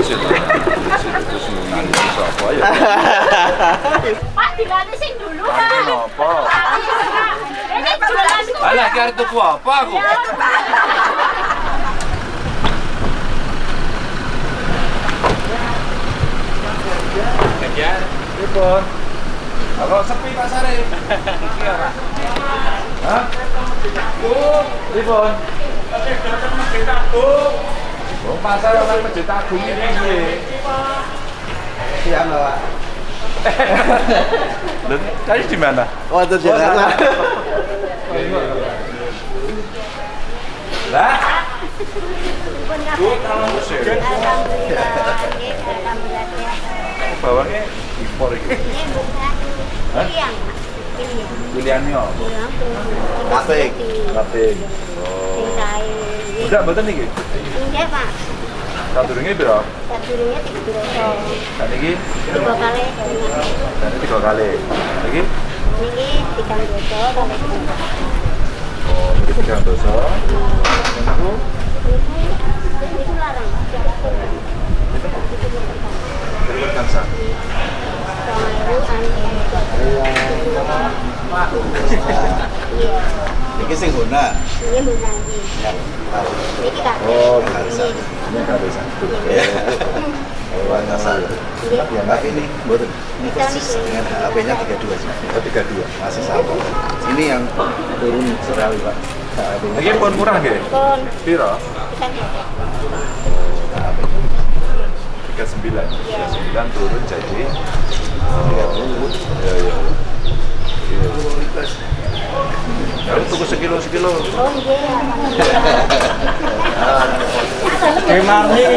Pak, dilatih sing dulu, Pak. Kenapa? Ini jualan Alah, ki arep tuku apa aku? Kejar. Pripun? Kalau sepi pasare. Iki ora. Hah? Oh, pripun? Oh, pasar orang Masjid Agung ini piye? Siap nggak pak? Lho, tadi di mana? Oh itu Jakarta. Lah, Bu, kalau bawangnya impor Hah? Pilihannya apa? Kaping. Kaping. Oh. Pak. Sadurunge piro? Sadurunge tiga dosa. Dan iki Tiga kali. dan tiga kali. Iki Niki tiga dosa kali. oh, iki tiga dosa. Larang. Terima kasih. Iya, Ini sing guna. ini bukan ini. Niki Kak. Oh, bisa. Ini kan bisa. Ya. Oh, Kasar. Iya. Ya tapi ini mboten. Ini Kita persis nih. dengan HP-nya 32 sih. Oh, tiga dua. Masih sama. Ini yang turun sekali pak. Iki pun murah nggih? Pun Piro? kita nggak. Tiga sembilan. Tiga sembilan turun jadi. Tiga puluh. Ya ya. Ya, tuku sekilo sekilo. Oh, iya.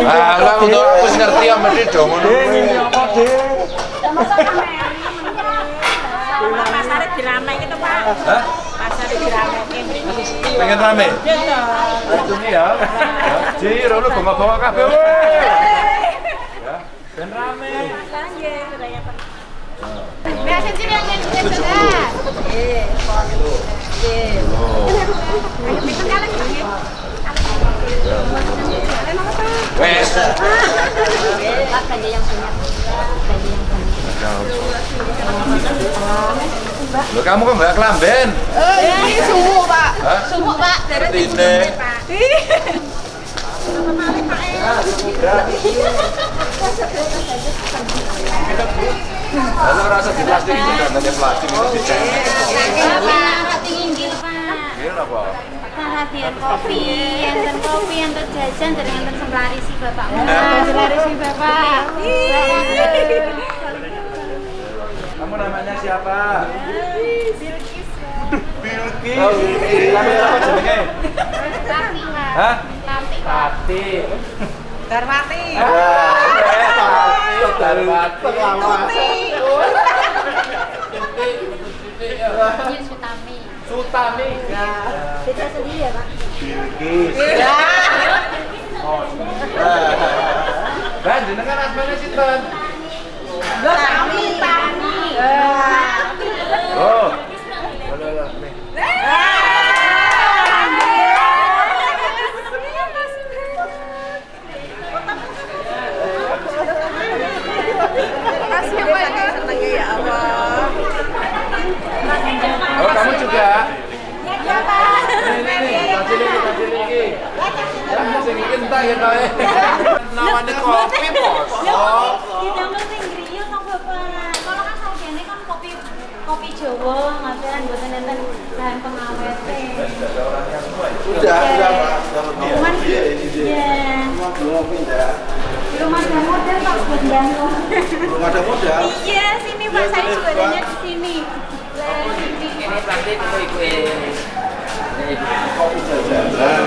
Ah, lah untuk aku ngerti ya mesti do ngono. Pasarnya diramai gitu Pak. Hah? Diramai. Pengen rame? Ya. Jiro lu bawa-bawa kabeh. Ya, ben rame. Wes. Pak, ganja yang banyak. Ganja yang banyak. Lo kamu kok nggak kelamben? Ini sumu Pak. Hah? Sumu Pak. Dari Seperti ini. Lalu rasa di plastik itu dan ada plastik itu dicek. Pak, Pak. Ini apa? Kopi, enten kopi, enten jajan, dari enten semlari si bapak. Semlari si bapak. Kamu namanya siapa? Bilkis. Bilkis. Oh, Bilkis. Kamu jenenge? Pak. Hah? Pak. Tati. Darmati. Darmati. Ini Sutami. Sutami. Beda sendiri ya, Pak? Bilkis. Lah jenengan asmane sinten? Tami. Tami. Oh. Halo, halo, nih. Makasih ya Pak. Senangnya ya Allah. Kamu juga? Ya, Pak. Nih, nih, nih, kasih lagi, kasih lagi. Ya, sing iki entah ya kae. Namanya kopi, Bos. Oh. Sing kok. Kalau kan kan kopi kopi Jawa, ngapain mboten enten bahan pengawet. Sudah, sudah pak. Sudah. Cuman Iya, ini dia. ya Belum ada model Pak buat bantu. Belum ada modal. Iya, sini Pak saya juga adanya di sini. Lah, Kopi jajanan.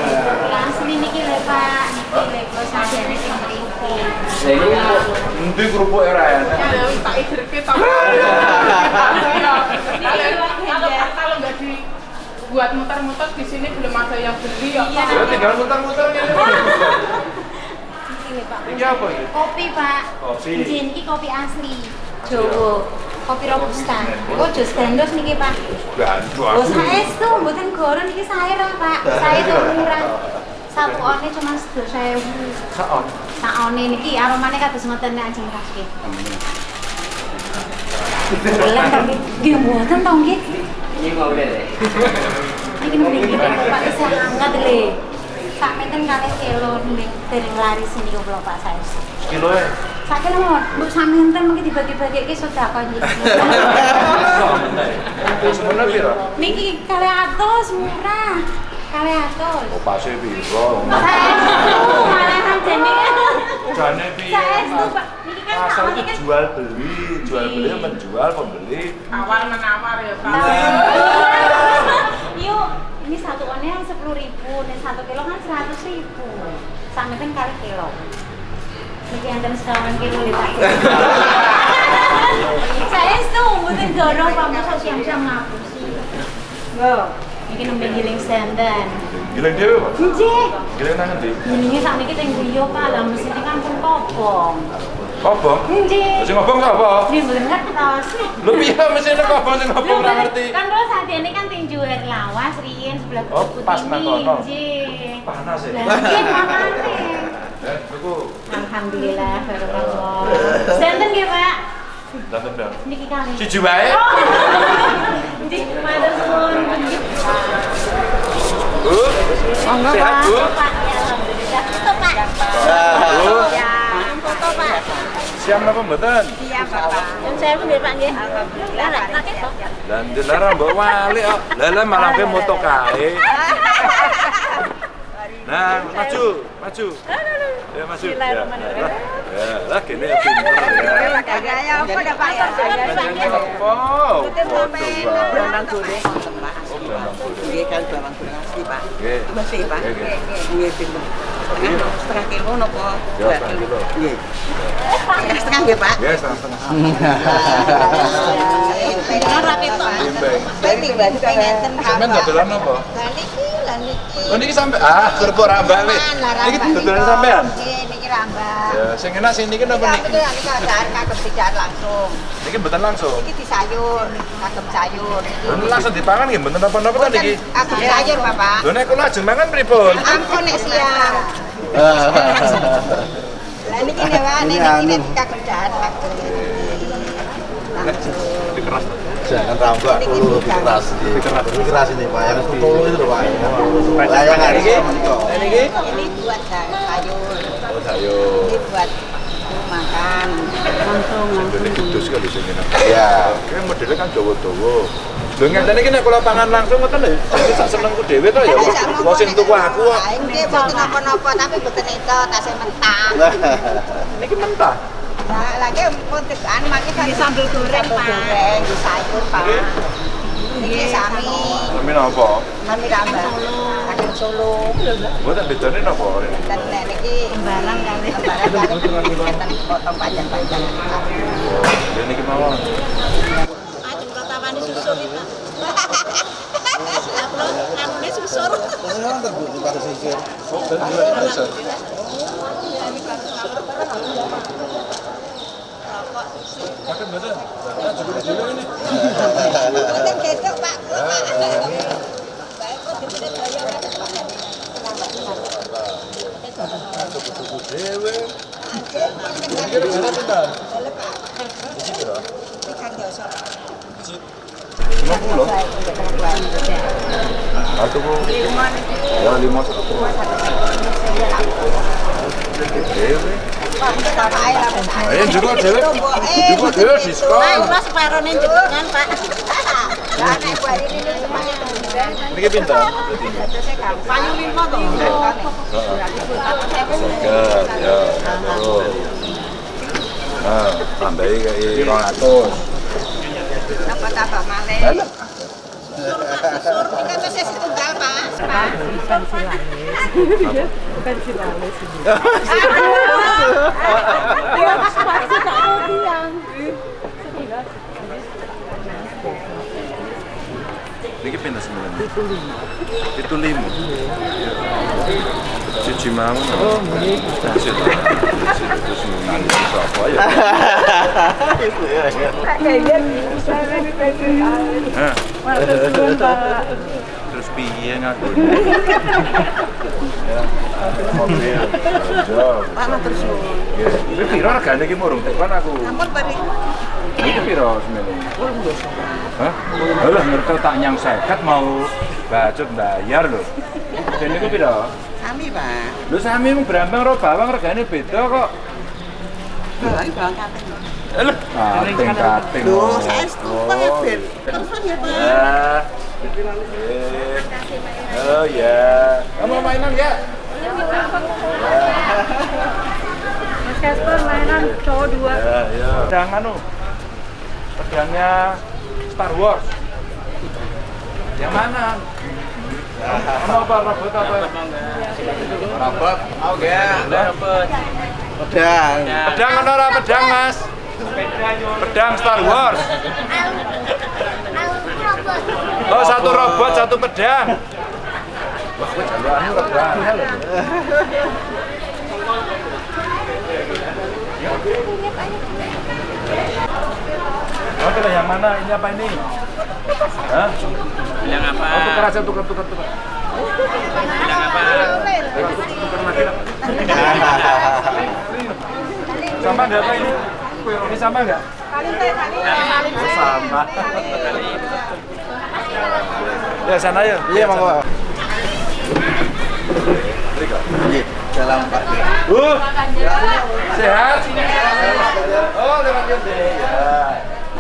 Lah, asli niki lho Pak, niki lho kok sadene sing mriki. Endi kerupuk era ya? Tak idirke tak. Kalau kalau nggak dibuat muter-muter di sini belum ada yang beli ya. Pak. Ya tinggal muter-muter Pak. Iki apa? Kopi Pak. Kopi. Niki kopi asli. Jawa. Kopi robusta. Oh, jus gandos niki Pak. Gandu Oh, aku. saestu mboten goron iki sae lho, Pak. Sae tuh murah. Satu onnya cuma 10.000. Saon. Sakone niki aromane kados ngoten nek ajeng nggih. Lha to nggih. Mboten to nggih. Ini mau deh. Iki mriki Pak isih hangat le. Sak meten kalih kilo nek dereng laris niku kula Pak saya. Kilo ya? Sak kilo mawon. Mbok samenten mengki dibagi-bagi iki sedekah nggih. Sebenarnya piro? Niki kalih atus murah. Kalih atus. Oh, pasti. Saestu malahan jane. Jane piye? Saestu Pak. Niki kan Pasar itu kan jual beli, jual beli menjual, pembeli. Awal menawar ya Pak. Yuk, ini satu onnya yang sepuluh ribu, dan satu kilo kan seratus ribu. Sampai kan kali kilo. Niki enten sekawan kilo di Pak. Saya itu mungkin dorong Pak Musa siang-siang ngapusi. Yo, niki nembe giling senden. Giling dhewe, Pak. Nggih. Giling nang endi? Gilinge sak niki teng griya Pak, lah mesine kan pun kobong. Kobong. Nggih. Sing ngobong sapa? Nggih mboten ngertos. Lho piye mesine kobong sing ora ngerti? Kan terus adene kan tinju air lawas riyen sebelah Oh, buku pas nang kono. Panas? Lah nggih makane. Eh. Alhamdulillah barokah. Senten nggih, Pak. Dateng dong. Niki kali. Siji wae. Oh. Nggih, matur suwun. Bu. Monggo, Sehat, Pak. Bu? Pak, ya. Foto, Pak. Bu. Ya, foto, Pak. Napa mboten? Iya, Pak. Yang saya pun nggih, Pak nggih. Alhamdulillah. Lah, pakai to. Lah ndelara mbok wali kok. Lah lah malah kowe moto kae. Nah, maju, maju. Ya maju. Ya. Ya, lah kene ya pinter ya. Apa dah Pak? Bajane apa? Pak. Goreng wonten. Nggih kan barang goreng asli, Pak. Nggih. Masih, Pak. Nggih. Setengah setengah kilo napa? Ya, Dua setengah kilo. Nggih. Setengah setengah nggih, Pak. Ya, setengah-setengah. Kan rapi to. Timbang. Ngenten Sampeyan lah niki. Oh niki sampe ah kerbo rambak wis. Niki dodolan sampean. Nggih, niki rambak. Ya, sing enak sing niki napa Niki niki? niki kagem tidak langsung. Niki mboten langsung. Niki disayur, kagem sayur. Lha langsung dipangan nggih mboten napa-napa ta niki? Kagem sayur, Bapak. Lho nek kula ajeng mangan pripun? Ampun nek siang. Lah niki nek wae niki nek kagem. Dikeras. Jangan rambak dulu keras. Ini keras ini Pak. Yang betul itu loh Pak. Layangan ini. Ini buat sayur. Oh, sayur. Ini buat makan. Langsung Ini kudus sekali enak. Ya. Kayak modelnya kan dawa-dawa. Lho ngenteni iki nek kula pangan langsung ngoten lho. Jadi sak senengku dhewe to ya. Wong sing tuku aku kok. Ini buat napa-napa tapi bukan itu tasnya mentah. Niki mentah. Nah, lagi pun tekan makin kan sambal goreng, Pak. Goreng, di sayur, Pak. Ini sami, Sami napa? sami rambak. Kacang solo. Mboten bedane napa? Dan nek niki barang kali. Barang kali. Potong panjang-panjang. Ya niki mawon. Ajeng protawani susur itu. Upload anune susur. Mboten? Nah, cukup dulu ini. Mboten Pak. Kok dibeli daya Tuku dhewe. Iki regane pinten? Iki piro? Lima. Ya satu. Ayo juga dhewe. Juga dhewe diskon. Mas separone jenengan, Pak. Lah nek buat ini semuanya Niki pinten? Payu lima to. Seger, ya, terus. Nah, tambahi kayak 200. Apa tambah malih? Sur, ini kan saya setunggal, Pak. Pinten sembilan? Itu lima. Itu lima. Siji mau. Oh. Terus nang sapa ya? Hah? Terus piye ngaku? Ya, terus. Nggih. Iki piro regane iki murung tekan aku. Ampun bari. Iki piro semene? Hah? Lah ngerti tak nyang 50 mau bacot bayar lho. Dene iku piro? Sami, Pak. Lho sami mung brambang karo bawang regane beda kok. Bapak berangkat. Lho, kating kating. Loh, saya setuju ya, Ben. Telepon ya, Pak. Ya. Eh. Oh ya. Kamu mainan ya? Mas Kasper mainan cowok dua. Ya, ya. Pedang anu. Pedangnya Star Wars. Yang mana? Kamu apa robot apa? Robot. Oke. Robot. Pedang. Pedang ora pedang, Mas? Pedang Star Wars. Oh, satu robot, satu pedang. Wah, gue Oh, pilih yang mana? Ini apa ini? Hah? Bilang apa? Oh, tukar aja, tukar, tukar, tukar. Bilang apa? Tukar lagi lah. Sama nggak apa ini? Ini sama nggak? Sama. Ya sana ya. Iya, monggo. Rika. Iya, dalam Pak. Uh, sehat? Oh, lewat Yonde. Ya.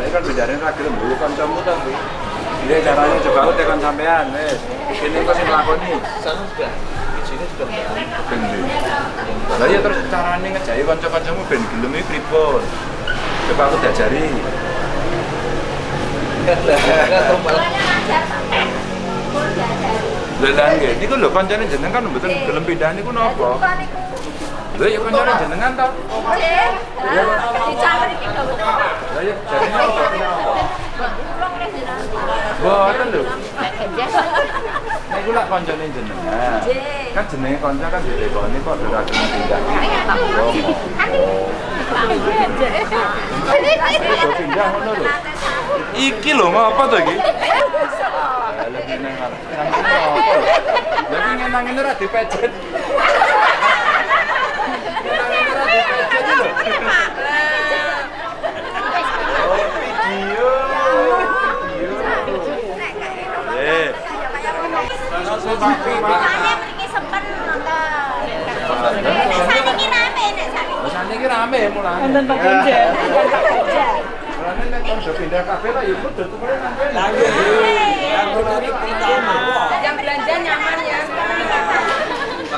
Saya kan bidane ora gelem dulu kancamu ta kuwi. Iya caranya coba aku tekan sampean wis. Kene kok sing lakoni. sana sudah di sini sudah Bener. Lah ya terus carane ngejai kanca-kancamu ben gelem iki pripun? Coba aku diajari. Lan nggih, niku lho kancane jenengan kan mboten gelem pindah niku napa? Lha ya kancane jenengan ta? Lah ya lho. Lak kancane jenengan. Kan jenenge kanca kan dileboni lho. Iki lho ngapa to iki? Lagi nang ini ora dipecet. Oh, video. Video. Eh. Langsung pakai Rasane iki rame mulane. Wonten Pak Ganjar. Mulane nek kon do pindah kafe ta ya kudu tukure nang kene. Yang belanja nyaman ya.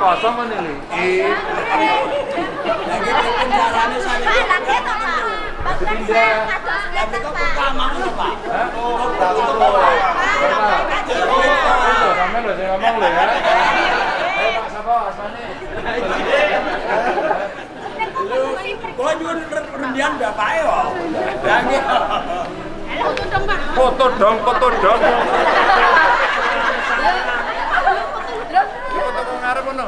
Tahu kan, kan niku penggalut dereng enten Pilihan apa nih? Hah? Apa kosong kan ini? Hah? Tahu terus. Sampai lo saya ngomong lo ya. Ayo Pak Sapa, asmane. Kok juga rendian yo. Foto dong, foto dong. arep ngono.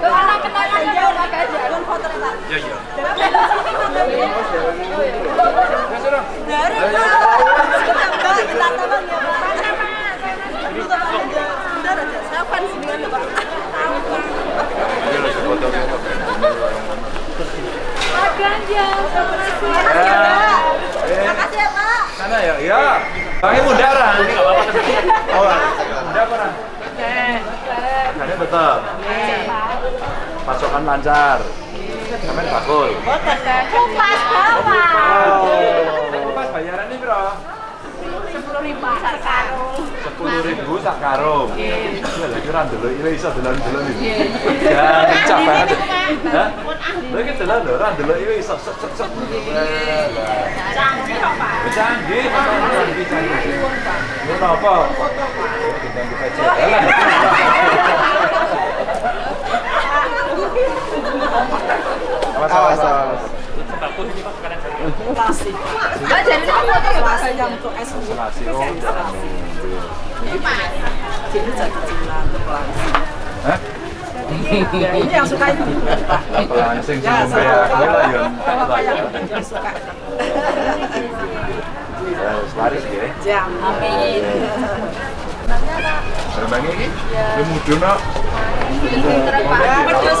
Ora ya terima kasih. Terima ya ya. Bangnya betul. Pasokan lancar. Sampai bakul. Kupas. Oh, pas bayarannya bro. Sepuluh ribu sekarung. sepuluh ribu sak karung. Iya lagi ora ndelok iki iso dolan-dolan iki. Ya ngecap banget. Hah? Lha iki dolan lho ora ndelok iki iso sek sek sek. Canggih kok, Pak. Canggih, canggih, canggih. Ini apa? Kita kita cek. Jalan. Awas, awas. Mbak, jadi ya, Pak. Oh. Hah? Ini yang suka itu. Suka. Ya, wis laris ya. Jam. Terbang iki? Ya mudun kok. Pedes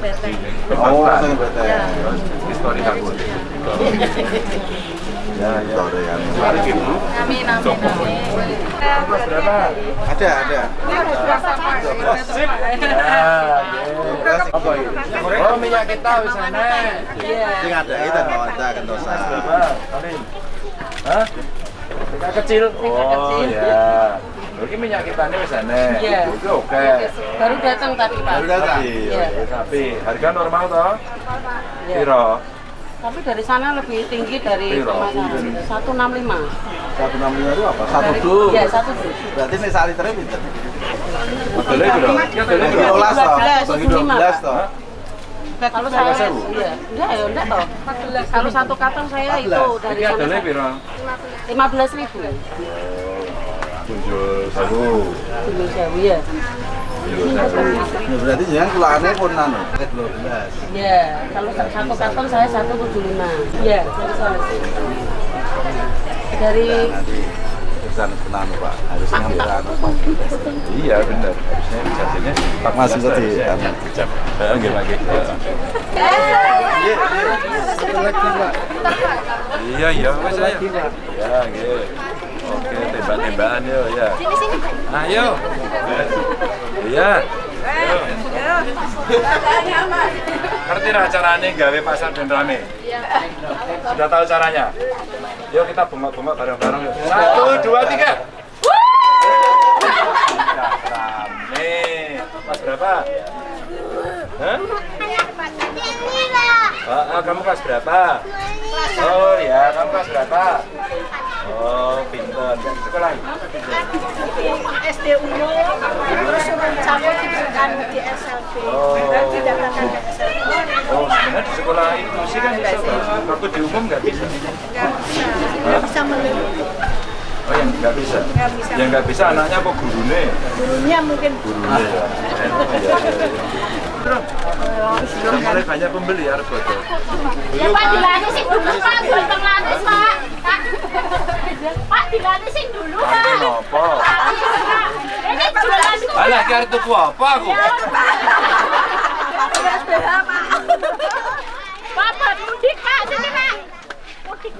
Beteng. Oh. Histori aku. Ya, ya. Amin, amin, amin. Berapa? Ada, ada. Sip. Ya, apa ini? Oh, minyak kita wis ana. Sing ada kita no, ada kentosa. Hah? Kecil. Oh, ya. Oke minyak kita ini wis ana. Iya. Oke, oke. Baru datang tadi Pak. Baru datang. Tapi, Iya. tapi harga normal toh? Iya. Piro? Tapi dari sana lebih tinggi dari Piro? pemasaran. 165. 165 itu apa? Satu dus. Iya, satu dus. Berarti ini sak liternya pinter. Modelnya? Ya, modelnya Bagi piro? 12 toh. 12, Bagi 75, 12 Pak. toh. Kalau saya, iya. Enggak ya, enggak toh. Kalau satu karton saya 14. itu dari Ini sana piro? 15 ribu. Tujuh sewu. Dulu sewu ya. Ya berarti jangan pun anu. 12. Iya, kalau satu karton saya 175. Iya, dari sana. Dari Nanti pesan penanu Pak. Harusnya ngambil anu Pak. Iya benar. Harusnya jadinya Pak Mas itu di anu. Kecap. Eh, lagi. Iya, iya. Satu lagi Pak. Iya iya Oke, tembak-tembakan yo ya. Sini sini. Ayo. Iya. Ayo. Ngerti lah caranya gawe pasar dan rame? Sudah tahu caranya? Yuk kita bengok-bengok bareng-bareng yuk. Satu, dua, tiga. Rame. Mas berapa? Hah? Ah, ah, kamu kelas berapa? Oh ya, kamu kelas berapa? Oh, pinter. Sekolah? SD umum, terus cabut diberikan di SLB. Oh. Didaftarkan ke SLB. Oh, sebenarnya di sekolah itu sih kan bisa. Waktu di umum nggak bisa. Nggak bisa, nggak bisa melihat. Oh, yang nggak bisa? Nggak bisa. Yang nggak bisa anaknya apa gurunya? Gurunya mungkin Gurunya ya. Mulai banyak pembeli harus foto. Ya Pak dilani sing dulu Pak, buat penglaris Pak. Pak dilani sing dulu Pak. Nopo? Ini jualan Alah, kira tuku apa aku? Pak, buat mudik Pak, sini Pak. Mudiknya ini loh. Gratis ini loh Pak.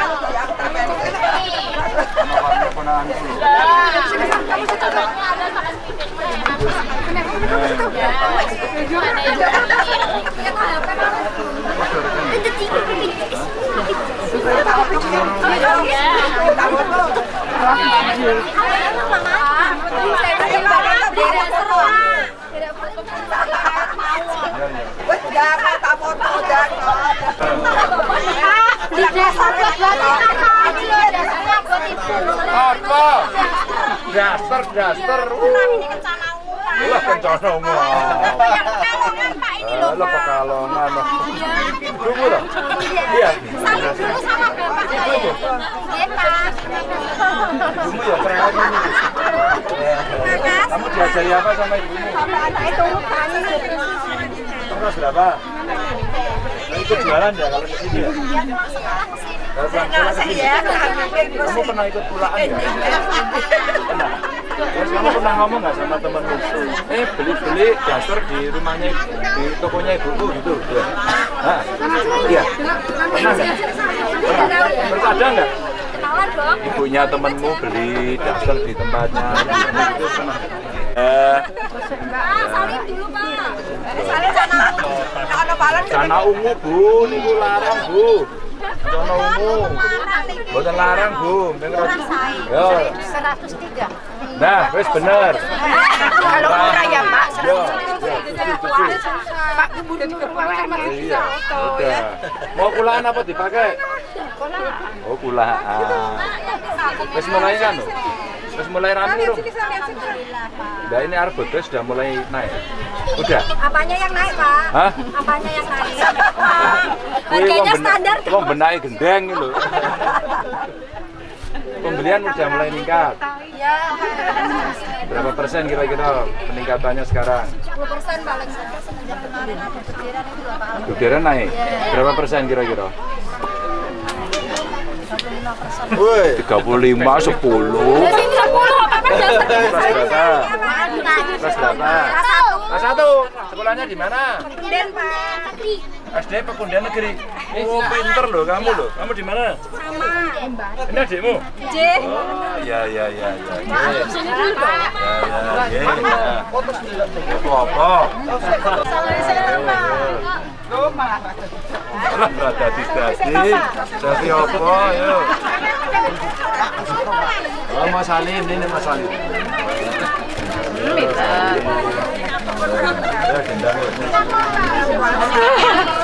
Malah menang. Oh, Jangan tak foto, jangan. Di desa berarti Apa? Daster, daster. Lah kencana umum. Eh, Lah pekalongan. Tunggu dong. Iya. Dulu sama bapak. Iya, Pak. Ibumu ya keren aja nih. Kamu diajari apa sama ibumu? Kelas berapa? Nah, ikut jualan ya kalau ke sini ya? Sini. Kamu pernah ikut pulaan ya? Pernah. Terus kamu pernah ngomong nggak sama temenmu? Eh beli-beli daster di rumahnya di tokonya ibuku gitu. Ya. Iya. Pernah nggak? Pernah. Terus ada nggak? Ibunya temenmu beli daster di tempatnya. Itu pernah. Eh, Ah, saling dulu, Pak. Ada palan Cana ungu bu, niku larang bu. Ungu. Boten larang bu. Dengar. Yo. 103. Nah, wis bener. Kalau murah ya Pak, Yo. Pak kemudian ke sama Iya. Mau kulaan apa dipakai? Oh, kulaan. Wis mulai kan? Wis mulai rame belum? Nah, ini Arbodo sudah mulai naik. Udah. Apanya yang naik, Pak? Hah? Apanya yang naik? Harganya standar. Wong benake gendeng lho. Pembelian udah mulai meningkat. Ya, Berapa persen kira-kira peningkatannya sekarang? 10 persen paling semenjak kemarin ada bendera itu loh, Pak. Gudera naik. Berapa persen kira-kira? 25 persen. Woi, 35, 10. Sini 10, apa-apa dasar. Kelas berapa? Kelas satu. Sekolahnya di mana? Kemudian, Pak. SD Pekundian Negeri. Oh, pinter loh kamu loh. Kamu di mana? Sama. Ini adikmu? J. Oh, ya ya ya ya. Sini dulu, Pak. Ya ya ya. ya. Itu apa? Lah berada di dasi. Dasi apa ya? Oh, Mas Salim, ini Mas Salim. Gendang ya. ya.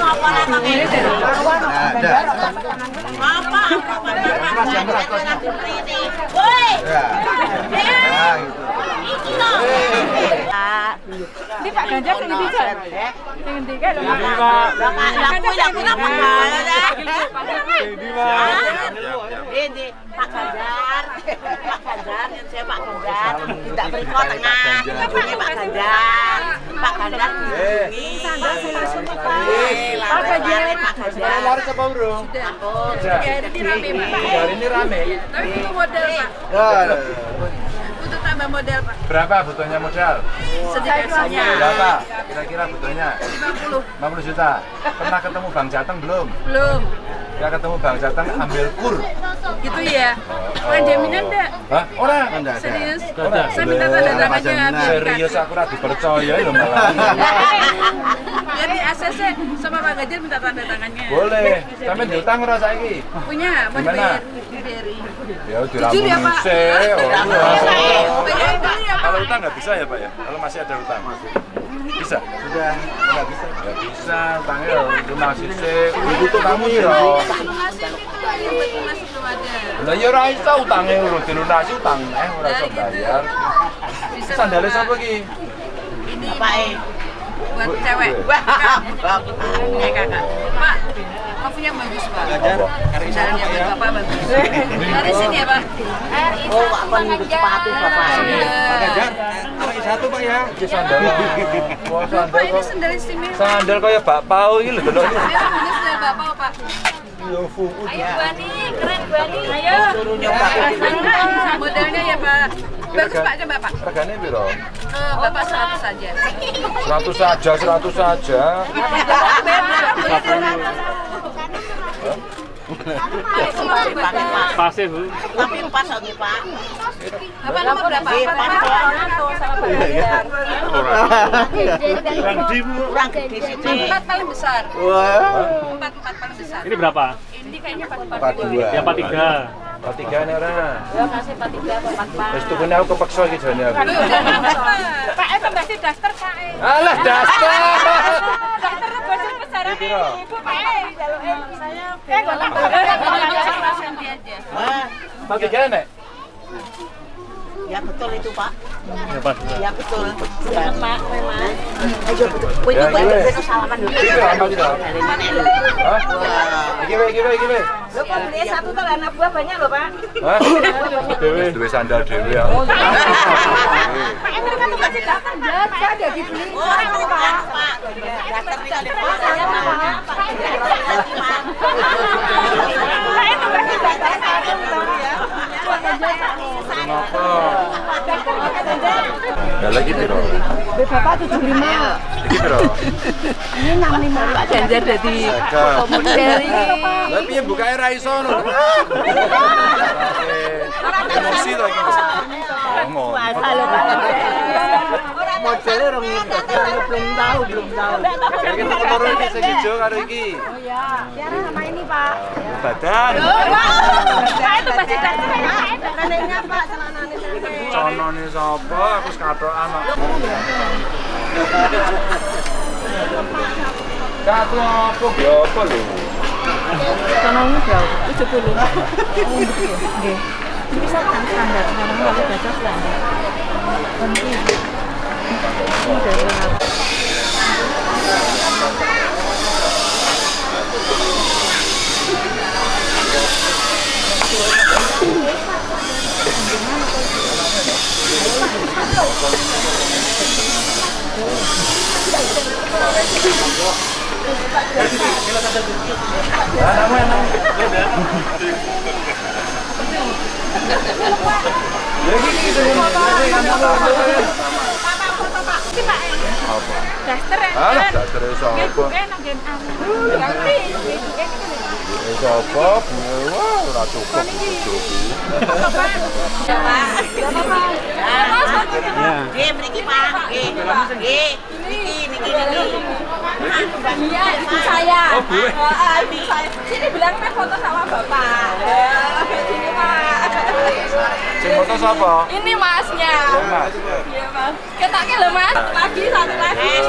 Ya, gitu. Ini Pak Ganjar Pak. Pak. Pak Ganjar, yang saya Pak Ganjar, tidak berikut tengah, ini Pak Ganjar, Pak Ganjar dilindungi. Pak Ganjar, Pak Ganjar. laris apa urung? Sudah. Hari ini rame, Pak. Hari ini rame. Tapi butuh model, Pak. Ya, ya. Butuh tambah model, Pak. Berapa butuhnya modal? Sedekahnya. Berapa? Kira-kira butuhnya? 50. 50 juta. Pernah ketemu Bang Jateng belum? Belum. Ya ketemu Bang Jateng ambil kur. Gitu ya. Kan jaminan enggak? Hah? Ora? Enggak ada. Serius? Ora. Saya minta tanda tangannya Jaminan. Serius aku ora dipercaya lho malah. Biar di ACC sama Pak Ganjar minta tanda tangannya. Boleh. Sampe diutang ora saiki? Punya, mau dibayar. Ya Jujur ya. Oh, ya, Pak. Kalau utang nggak bisa ya Pak ya? Kalau masih ada utang? Bisa? Sudah nggak bisa. Bisa, ya. Lah ya ora iso utange urung dilunasi utang eh ora iso bayar. Bisa Sandale Pak. sapa iki? Ini Pak E. buat cewek. Wah, Kak. Eh, kakak. Pak, kopi yang bagus, Pak. Buat Bapak bagus. Dari sini ya, Pak. Oh, Pak Pan sepatu Bapak. Pak satu Pak ya. Iki sandal. Wah sandal ini sandal istimewa. Sandal kaya bakpao iki lho delok. Ini sandal Pak. Yo fuku. Ayo, Bani. Keren, Bani. Ayo. Modelnya ya, Pak. Bagus, Pak. Coba, Pak. Regane piro? Eh, Bapak 100 saja. 100 saja, 100 saja. Pasti, Bu. Tapi pas lagi Pak. Bapak nomor berapa? Iya, Pak Ganjar. Kurang gede situ. Empat paling besar. Wah. Empat, empat paling besar. Ini berapa? Ini kayaknya pas Empat dua. Ya Pak tiga. Pak tiga nih orang. Ya kasih Pak tiga apa Pak Pak. Terus tuh aku kepaksa jane aku. Pak eh pembaca daster Pak. Alah daster. Daster Piro? Eh jalukin saya. Eh. Pak tiga nek. Ya betul itu Pak. Ya Pak. Ya betul. Ya Pak, memang. Ayo betul. Ya, itu Pak iya. betul salaman dulu. Iki? Iki iki iki kok beli satu tuh anak buah banyak loh Pak. Hah? Dewe duwe sandal dhewe ya. Pak ada dibeli. Oh, itu Pak. Pak. Dasar di kali Pak. Saya mau Pak. Lagi Pak. Pak Kenapa? Ya lagi piro? Bapak 75. Iki piro? Ini 65. Pak Ganjar jadi Saka. dari Lah piye bukae ra iso ngono. Emosi to iki. Ngomong. Tahu, belum tahu. Tak loro iki sing ijo karo iki. Oh ya. Tiara sama ini Pak. Badan. Pak itu kasih daster ya. Neneknya Pak, celananya nenek. Conone sapa? Aku wis katokan kok. Kato apa ya apa lho? Ekonomi jauh. 70. Nggih. Bisa kan standar, kalau nggak baca standar. Nanti. Ini dari mana? Eh, Sapa? Wah, ora cukup. Nggih, mriki Pak. Nggih. Nggih. Niki, niki, niki. Iya, ibu saya. Oh, Bu. Sini bilang foto sama bapak. Ya, sini pak. Sing foto sapa? Ini masnya. Mas. Iya mas. Ketaknya loh mas. Lagi satu lagi. Eh.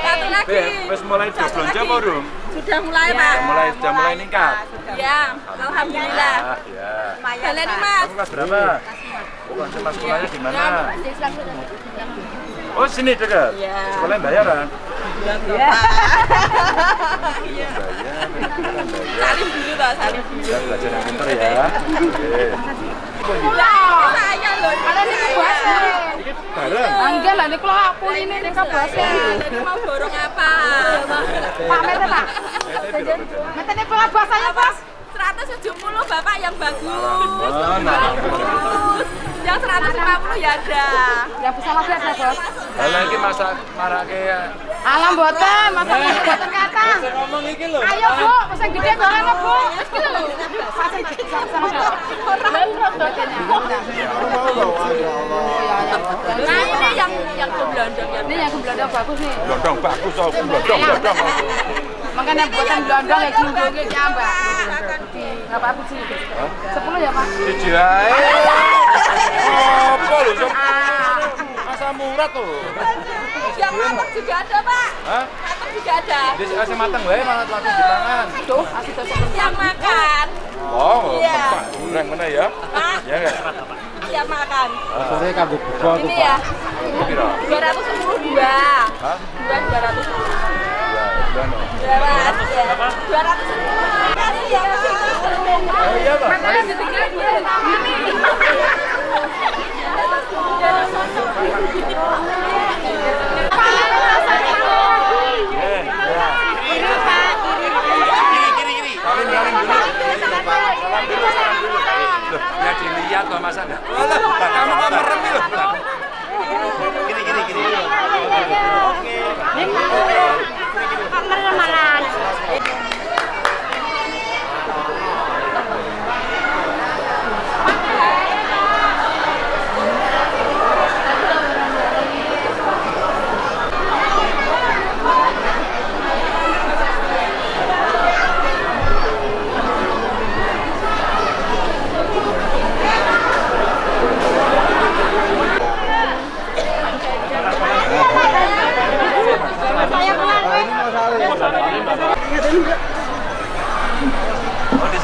Satu lagi. Wis mulai do belanja apa durung? Sudah mulai pak. Sudah mulai sudah mulai ningkat. Ya, alhamdulillah. Ah, ya. Kalian ini mas. Kamu kelas berapa? Bukan sama sekolahnya di mana? Oh, sini dekat. Iya. Sekolahnya bayaran. Iya. Bayar, bayar. Salim dulu toh, salim dulu. Ya, belajar yang pintar ya. Oke. Saya loh. Ada di bahasa. Ini bareng. Enggak lah, ini kalau aku ini ini kan bahasa. Jadi mau borong apa? Pak Mete Pak. Mete ini kalau bahasanya pas. 170 bapak yang bagus. Oh, nah. Bagus. Yang 150 ya ada. Yang bisa lebih ada bos. Lah lagi masak marake Alam boten, masa boten kata. ngomong iki lho. Ayo bu, pesen gede goreng bu. Gede sama Nah ini yang yang keblondong ya. Ini yang belanda bagus nih. Bagus aku blodong blodong. Makanya buatan belanda kayak gini gini mbak. Apa-apa sih. Sepuluh ya pak. Siji ae. Apa lho, murah tuh. Yang matang juga ada pak. Hah? Matang juga ada. Di kasih matang wae malah langsung dipangan. Tuh, asli tuh. Yang makan. Oh, Iya. mana ya? Pak, Ya enggak? yang makan. Saya kagum buka Ini ya. Ini piro? 210 dua. Hah? Dua 210. Ya, dua no. Dua mas, ya. 210. Makasih ya pak. Oh iya, Pak. Dulu. loh masa kamu kok loh. Gini gini gini. Oke. Gini gini. Kamar malah.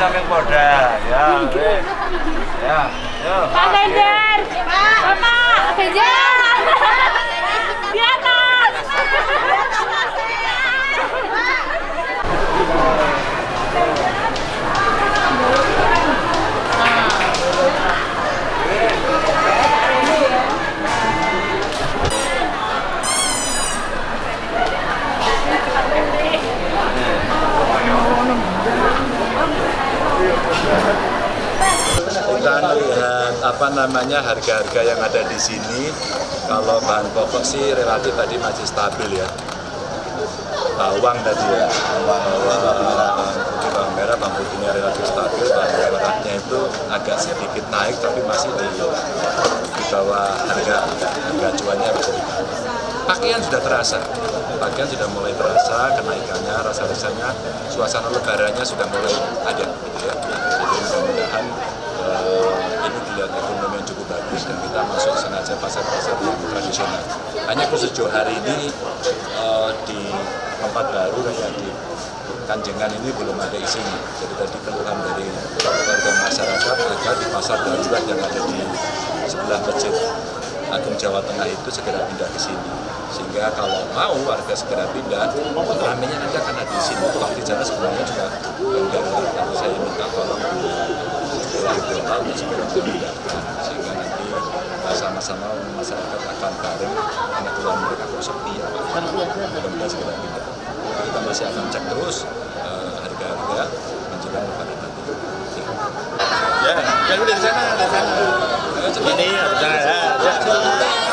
Saking Polda. Ya. Ya. Pak Ganjar. Bapak Ganjar. Kita melihat apa namanya harga-harga yang ada di sini. Kalau bahan pokok sih relatif tadi masih stabil ya. Bawang tadi ya, bawang putih bawang merah, bawang putihnya relatif stabil, bawang merahnya itu agak sedikit naik tapi masih di, di bawah harga harga bawah. Pakaian sudah terasa, pakaian sudah mulai terasa kenaikannya, rasa-rasanya suasana lebarannya sudah mulai ada gitu ya. Jadi mudah-mudahan ini dilihat ekonomi yang cukup bagus dan kita masuk sengaja pasar-pasar yang tradisional. Hanya khusus Johor hari ini eh, di tempat baru kayak di Kanjengan ini belum ada isinya. Jadi tadi keluhan dari warga masyarakat agar di pasar darurat yang ada di sebelah masjid Agung Jawa Tengah itu segera pindah ke sini. Sehingga kalau mau warga segera pindah, ramenya nanti akan ada di sini. Kalau di sana sebenarnya juga enggak, saya minta tolong regional untuk segera memindahkan sehingga nanti sama-sama masyarakat akan bareng karena keluar mereka kok sepi ya mudah-mudahan segera Nah, kita masih akan cek terus uh, harga-harga menjelang lebaran nanti Ya, jadi dari sana, dari sana. Ini, dari sana ya.